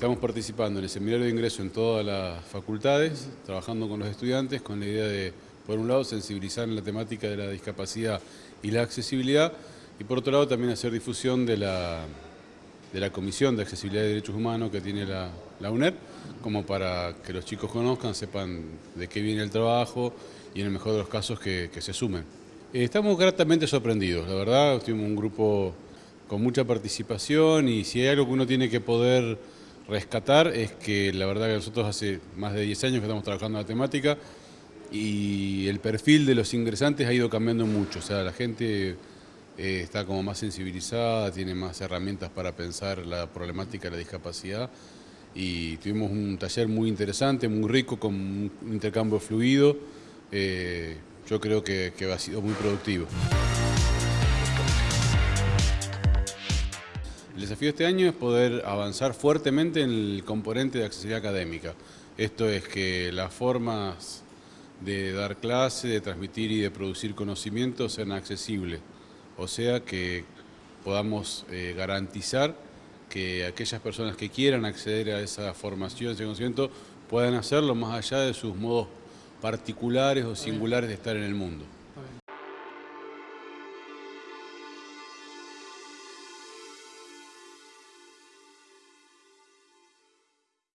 estamos participando en el seminario de ingreso en todas las facultades, trabajando con los estudiantes con la idea de, por un lado, sensibilizar en la temática de la discapacidad y la accesibilidad, y por otro lado también hacer difusión de la, de la Comisión de Accesibilidad y Derechos Humanos que tiene la, la UNED, como para que los chicos conozcan, sepan de qué viene el trabajo y en el mejor de los casos que, se sumen. Eh, estamos gratamente sorprendidos, la verdad, tuvimos un grupo con mucha participación y si hay algo que uno tiene que poder rescatar es que la verdad que nosotros hace más de 10 años que estamos trabajando en la temática y el perfil de los ingresantes ha ido cambiando mucho, o sea, la gente eh, está como más sensibilizada, tiene más herramientas para pensar la problemática de la discapacidad. Y tuvimos un taller muy interesante, muy rico, con un intercambio fluido, eh, yo creo que, que ha sido muy productivo. El desafío de este año es poder avanzar fuertemente en el componente de accesibilidad académica. Esto es que las formas de dar clase, de transmitir y de producir conocimiento sean accesibles. O sea que podamos eh, garantizar que aquellas personas que quieran acceder a esa formación, ese conocimiento, puedan hacerlo más allá de sus modos particulares o singulares de estar en el mundo.